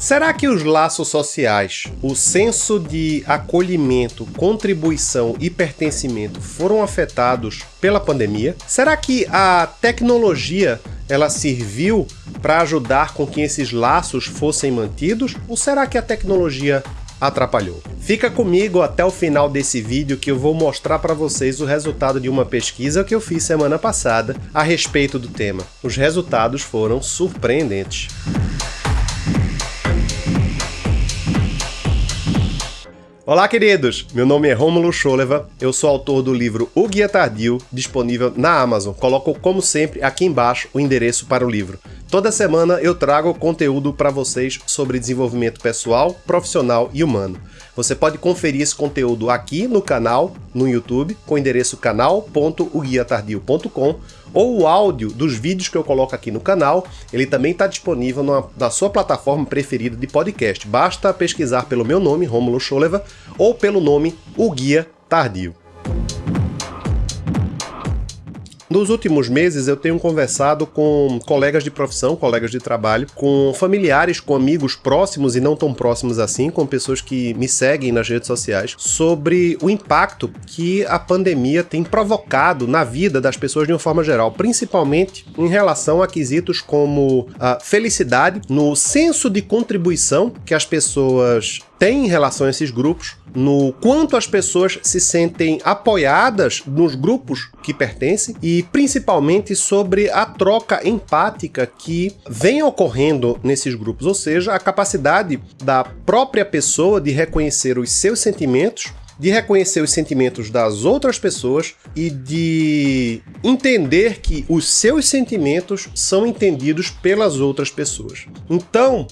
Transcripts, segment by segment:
Será que os laços sociais, o senso de acolhimento, contribuição e pertencimento foram afetados pela pandemia? Será que a tecnologia ela serviu para ajudar com que esses laços fossem mantidos? Ou será que a tecnologia atrapalhou? Fica comigo até o final desse vídeo que eu vou mostrar para vocês o resultado de uma pesquisa que eu fiz semana passada a respeito do tema. Os resultados foram surpreendentes. Olá, queridos! Meu nome é Rômulo Scholeva, eu sou autor do livro O Guia Tardio, disponível na Amazon. Coloco, como sempre, aqui embaixo o endereço para o livro. Toda semana eu trago conteúdo para vocês sobre desenvolvimento pessoal, profissional e humano. Você pode conferir esse conteúdo aqui no canal, no YouTube, com o endereço canal.oguiatardio.com ou o áudio dos vídeos que eu coloco aqui no canal, ele também está disponível na, na, sua plataforma preferida de podcast. Basta pesquisar pelo meu nome, Romulo Scholeva, ou pelo nome O Guia Tardio. Nos últimos meses eu tenho conversado com colegas de profissão, colegas de trabalho, com familiares, com amigos próximos e não tão próximos assim, com pessoas que me seguem nas redes sociais, sobre o impacto que a pandemia tem provocado na vida das pessoas de uma forma geral, principalmente em relação a quesitos como a felicidade, no senso de contribuição que as pessoas têm em relação a esses grupos, no quanto as pessoas se sentem apoiadas nos grupos que pertencem e principalmente sobre a troca empática que vem ocorrendo nesses grupos, ou seja, a capacidade da própria pessoa de reconhecer os seus sentimentos de reconhecer os sentimentos das outras pessoas e de entender que os seus sentimentos são entendidos pelas outras pessoas. Então,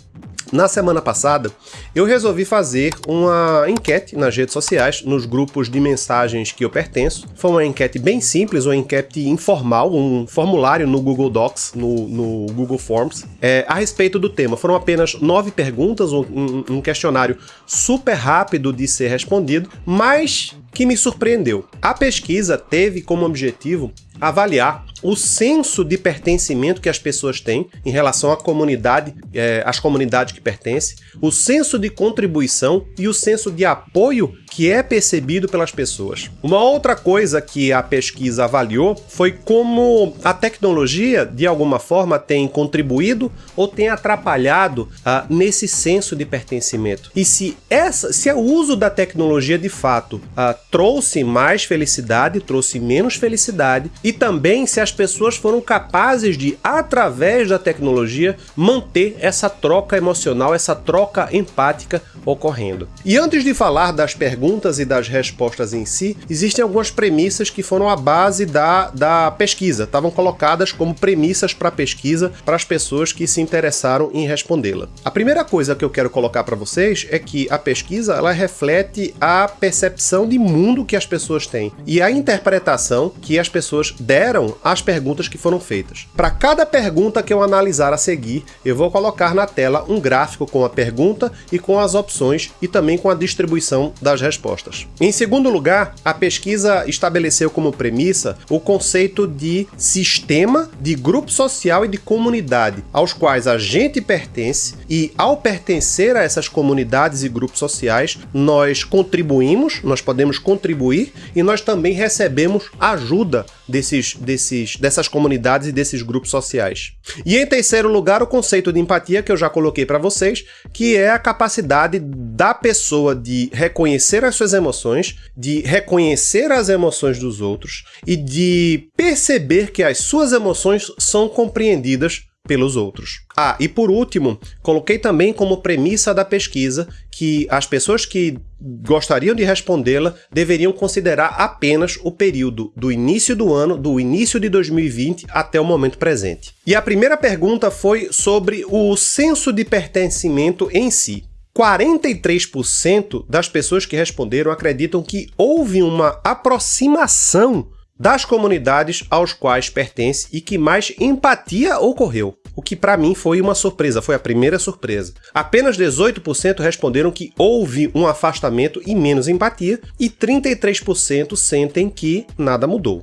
na semana passada, eu resolvi fazer uma enquete nas redes sociais, nos grupos de mensagens que eu pertenço. Foi uma enquete bem simples, uma enquete informal, um formulário no Google Docs, no, no Google Forms, é, a respeito do tema. Foram apenas nove perguntas, um, um questionário super rápido de ser respondido, mas que me surpreendeu. A pesquisa teve como objetivo avaliar o senso de pertencimento que as pessoas têm em relação à comunidade, é, às comunidades que pertencem, o senso de contribuição e o senso de apoio que é percebido pelas pessoas. Uma outra coisa que a pesquisa avaliou foi como a tecnologia, de alguma forma, tem contribuído ou tem atrapalhado uh, nesse senso de pertencimento. E se, essa, se o uso da tecnologia, de fato, uh, trouxe mais felicidade, trouxe menos felicidade, e também se as pessoas foram capazes de, através da tecnologia, manter essa troca emocional, essa troca empática ocorrendo. E antes de falar das perguntas e das respostas em si, existem algumas premissas que foram a base da, da pesquisa, estavam colocadas como premissas para a pesquisa para as pessoas que se interessaram em respondê-la. A primeira coisa que eu quero colocar para vocês é que a pesquisa ela reflete a percepção de mundo que as pessoas têm e a interpretação que as pessoas deram às perguntas que foram feitas. Para cada pergunta que eu analisar a seguir, eu vou colocar na tela um gráfico com a pergunta e com as opções e também com a distribuição das respostas. Em segundo lugar, a pesquisa estabeleceu como premissa o conceito de sistema, de grupo social e de comunidade, aos quais a gente pertence e ao pertencer a essas comunidades e grupos sociais, nós contribuímos, nós podemos contribuir e nós também recebemos ajuda desses, desses, dessas comunidades e desses grupos sociais. E em terceiro lugar, o conceito de empatia que eu já coloquei para vocês, que é a capacidade da pessoa de reconhecer as suas emoções, de reconhecer as emoções dos outros e de perceber que as suas emoções são compreendidas pelos outros. Ah, e por último, coloquei também como premissa da pesquisa que as pessoas que gostariam de respondê-la deveriam considerar apenas o período do início do ano, do início de 2020 até o momento presente. E a primeira pergunta foi sobre o senso de pertencimento em si. 43% das pessoas que responderam acreditam que houve uma aproximação das comunidades aos quais pertence e que mais empatia ocorreu, o que para mim foi uma surpresa, foi a primeira surpresa. Apenas 18% responderam que houve um afastamento e menos empatia e 33% sentem que nada mudou.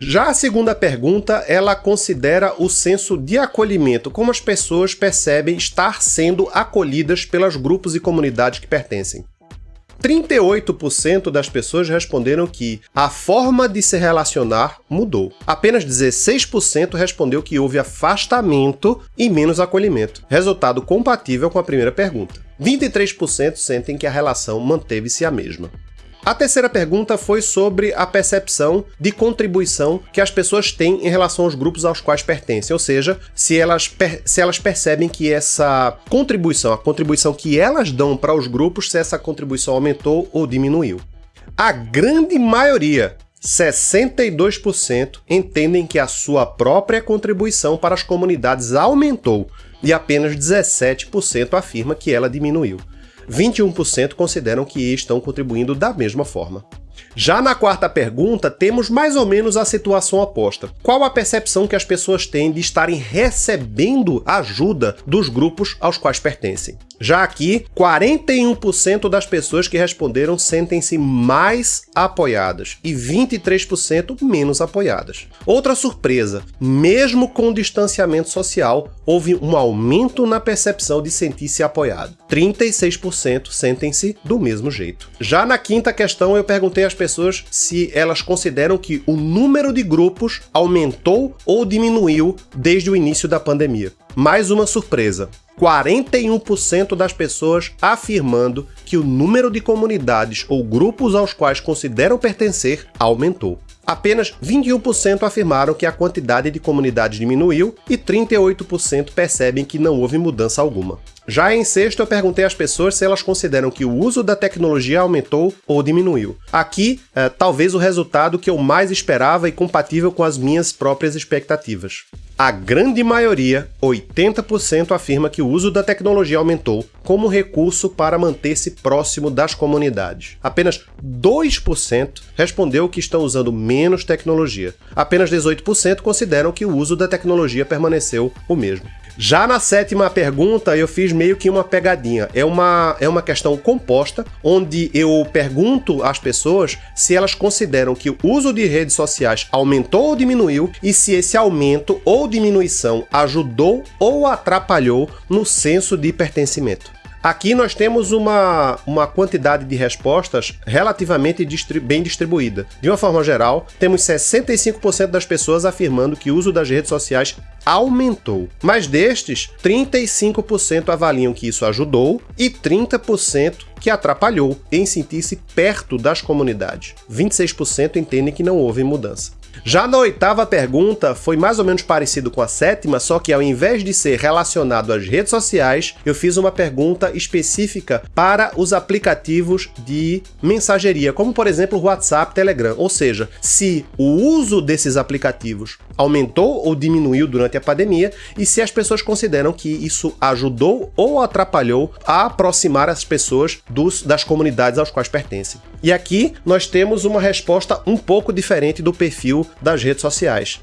Já a segunda pergunta, ela considera o senso de acolhimento, como as pessoas percebem estar sendo acolhidas pelos grupos e comunidades que pertencem. 38% das pessoas responderam que a forma de se relacionar mudou. Apenas 16% respondeu que houve afastamento e menos acolhimento, resultado compatível com a primeira pergunta. 23% sentem que a relação manteve-se a mesma. A terceira pergunta foi sobre a percepção de contribuição que as pessoas têm em relação aos grupos aos quais pertencem, ou seja, se elas, se elas percebem que essa contribuição, a contribuição que elas dão para os grupos, se essa contribuição aumentou ou diminuiu. A grande maioria, 62%, entendem que a sua própria contribuição para as comunidades aumentou e apenas 17% afirma que ela diminuiu. 21% consideram que estão contribuindo da mesma forma. Já na quarta pergunta, temos mais ou menos a situação oposta. Qual a percepção que as pessoas têm de estarem recebendo ajuda dos grupos aos quais pertencem? Já aqui, 41% das pessoas que responderam sentem-se mais apoiadas e 23% menos apoiadas. Outra surpresa, mesmo com o distanciamento social, houve um aumento na percepção de sentir-se apoiado. 36% sentem-se do mesmo jeito. Já na quinta questão, eu perguntei às pessoas se elas consideram que o número de grupos aumentou ou diminuiu desde o início da pandemia. Mais uma surpresa. 41% das pessoas afirmando que o número de comunidades ou grupos aos quais consideram pertencer aumentou. Apenas 21% afirmaram que a quantidade de comunidades diminuiu e 38% percebem que não houve mudança alguma. Já em sexto, eu perguntei às pessoas se elas consideram que o uso da tecnologia aumentou ou diminuiu. Aqui, é, talvez o resultado que eu mais esperava e compatível com as minhas próprias expectativas. A grande maioria, 80%, afirma que o uso da tecnologia aumentou como recurso para manter-se próximo das comunidades. Apenas 2% respondeu que estão usando menos tecnologia. Apenas 18% consideram que o uso da tecnologia permaneceu o mesmo. Já na sétima pergunta, eu fiz meio que uma pegadinha. É uma, é uma questão composta, onde eu pergunto às pessoas se elas consideram que o uso de redes sociais aumentou ou diminuiu e se esse aumento ou diminuição ajudou ou atrapalhou no senso de pertencimento. Aqui nós temos uma, uma quantidade de respostas relativamente distri bem distribuída. De uma forma geral, temos 65% das pessoas afirmando que o uso das redes sociais aumentou. Mas destes, 35% avaliam que isso ajudou e 30% que atrapalhou em sentir-se perto das comunidades. 26% entendem que não houve mudança. Já na oitava pergunta, foi mais ou menos parecido com a sétima, só que ao invés de ser relacionado às redes sociais, eu fiz uma pergunta específica para os aplicativos de mensageria, como por exemplo WhatsApp, Telegram, ou seja, se o uso desses aplicativos aumentou ou diminuiu durante a pandemia e se as pessoas consideram que isso ajudou ou atrapalhou a aproximar as pessoas dos, das comunidades aos quais pertencem. E aqui nós temos uma resposta um pouco diferente do perfil das redes sociais.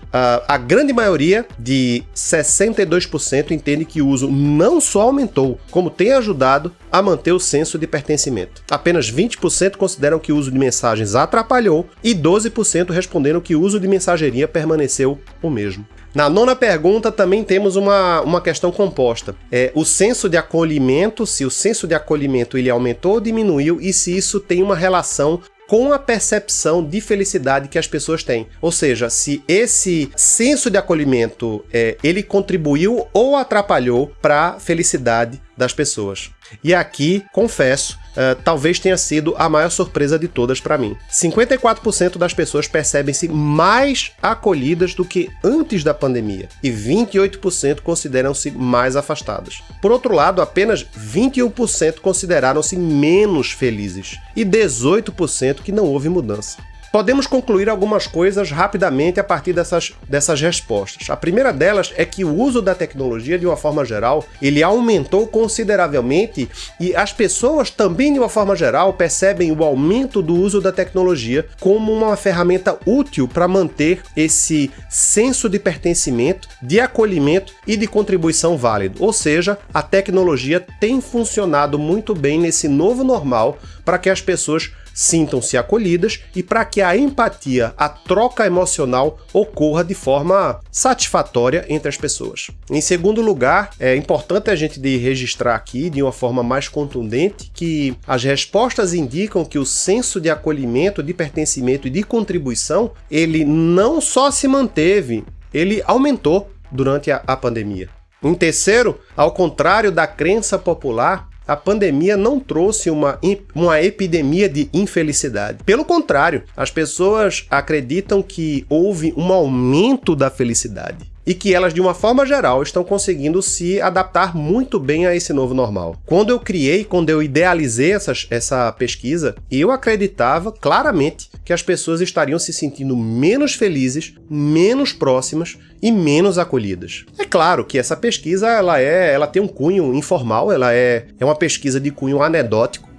a grande maioria de 62% entende que o uso não só aumentou, como tem ajudado a manter o senso de pertencimento. Apenas 20% consideram que o uso de mensagens atrapalhou e 12% responderam que o uso de mensageria permaneceu o mesmo. Na nona pergunta também temos uma, uma questão composta. É o senso de acolhimento, se o senso de acolhimento ele aumentou ou diminuiu e se isso tem uma relação com a percepção de felicidade que as pessoas têm. Ou seja, se esse senso de acolhimento é, ele contribuiu ou atrapalhou para a felicidade das pessoas. E aqui, confesso, uh, talvez tenha sido a maior surpresa de todas para mim. 54% das pessoas percebem-se mais acolhidas do que antes da pandemia e 28% consideram-se mais afastadas. Por outro lado, apenas 21% consideraram-se menos felizes e 18% que não houve mudança. Podemos concluir algumas coisas rapidamente a partir dessas, dessas respostas. A primeira delas é que o uso da tecnologia, de uma forma geral, ele aumentou consideravelmente e as pessoas também, de uma forma geral, percebem o aumento do uso da tecnologia como uma ferramenta útil para manter esse senso de pertencimento, de acolhimento e de contribuição válido. Ou seja, a tecnologia tem funcionado muito bem nesse novo normal para que as pessoas sintam-se acolhidas e para que a empatia, a troca emocional ocorra de forma satisfatória entre as pessoas. Em segundo lugar, é importante a gente registrar aqui de uma forma mais contundente que as respostas indicam que o senso de acolhimento, de pertencimento e de contribuição, ele não só se manteve, ele aumentou durante a, a pandemia. Em terceiro, ao contrário da crença popular, a pandemia não trouxe uma, uma epidemia de infelicidade. Pelo contrário, as pessoas acreditam que houve um aumento da felicidade e que elas, de uma forma geral, estão conseguindo se adaptar muito bem a esse novo normal. Quando eu criei, quando eu idealizei essas, essa pesquisa, eu acreditava claramente que as pessoas estariam se sentindo menos felizes, menos próximas e menos acolhidas. É claro que essa pesquisa ela é, ela tem um cunho informal, ela é, é uma pesquisa de cunho anedótico,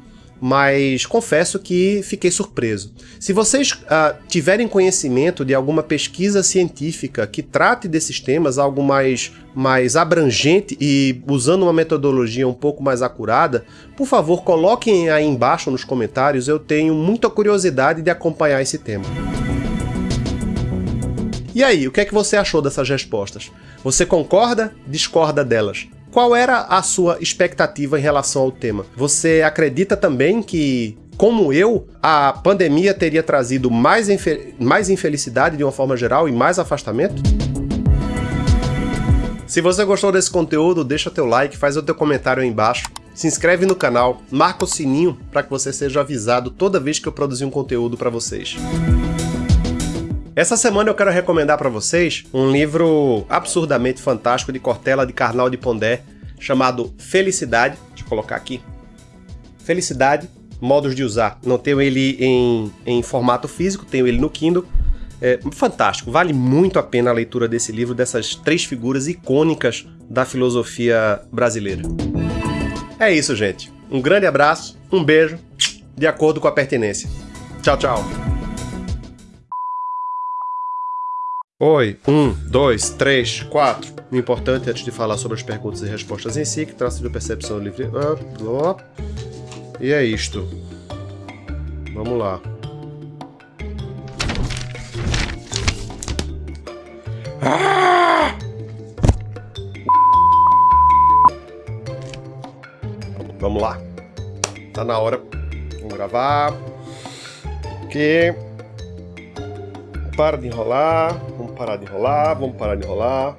mas confesso que fiquei surpreso. Se vocês uh, tiverem conhecimento de alguma pesquisa científica que trate desses temas, algo mais, mais abrangente e usando uma metodologia um pouco mais acurada, por favor coloquem aí embaixo nos comentários, eu tenho muita curiosidade de acompanhar esse tema. E aí, o que é que você achou dessas respostas? Você concorda? Discorda delas? Qual era a sua expectativa em relação ao tema? Você acredita também que como eu, a pandemia teria trazido mais, mais infelicidade de uma forma geral e mais afastamento? Se você gostou desse conteúdo, deixa teu like, faz o teu comentário aí embaixo, se inscreve no canal, marca o sininho para que você seja avisado toda vez que eu produzir um conteúdo para vocês. Essa semana eu quero recomendar para vocês um livro absurdamente fantástico de Cortella de Carnal de Pondé, chamado Felicidade. Deixa eu colocar aqui. Felicidade, modos de usar. Não tenho ele em, em formato físico, tenho ele no Kindle. É fantástico, vale muito a pena a leitura desse livro, dessas três figuras icônicas da filosofia brasileira. É isso, gente. Um grande abraço, um beijo, de acordo com a pertinência. Tchau, tchau. Oi, um, dois, três, quatro. O importante antes de falar sobre as perguntas e respostas em si, que traça de percepção livre. E é isto. Vamos lá. Ah! Vamos lá. Tá na hora. Vamos gravar. Aqui. Para de enrolar parar de enrolar, vamos parar de enrolar.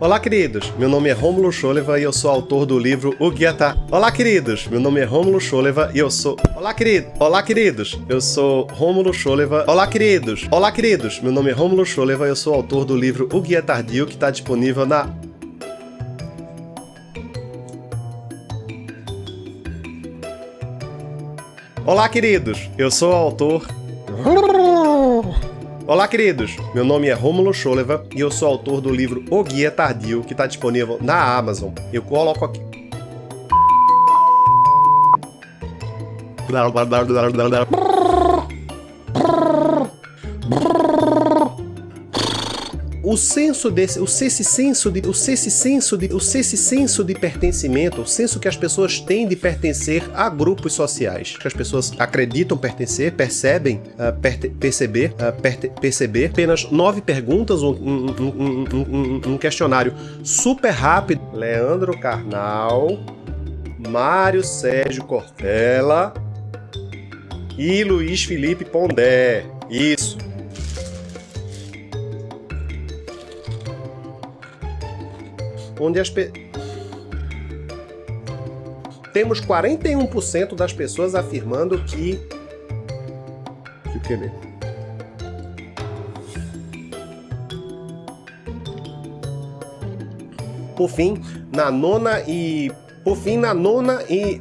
Olá, queridos! Meu nome é Rômulo Choleva e eu sou autor do livro O Guia Tá. Olá, queridos! Meu nome é Rômulo Choleva e eu sou... Olá, querido! Olá, queridos! Eu sou Rômulo Choleva. Olá, queridos! Olá, queridos! Meu nome é Rômulo Choleva e eu sou autor do livro O Guia Tardio, que está disponível na Olá, queridos! Eu sou o autor... Olá, queridos! Meu nome é Rômulo Choleva e eu sou autor do livro O Guia Tardio, que está disponível na Amazon. Eu coloco aqui... o senso desse, o esse senso de, o esse senso de, o esse senso de pertencimento, o senso que as pessoas têm de pertencer a grupos sociais, que as pessoas acreditam pertencer, percebem uh, perte, perceber, uh, perceber. Apenas nove perguntas, um, um, um, um questionário super rápido. Leandro Carnal, Mário Sérgio Cortella e Luiz Felipe Pondé. Isso. Onde as pe... temos 41% das pessoas afirmando que que o? Por fim, na nona e por fim na nona e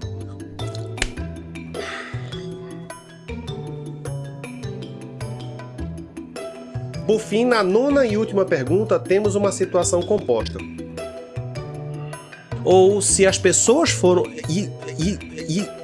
Por fim, na nona e última pergunta, temos uma situação composta ou se as pessoas foram. E, e, e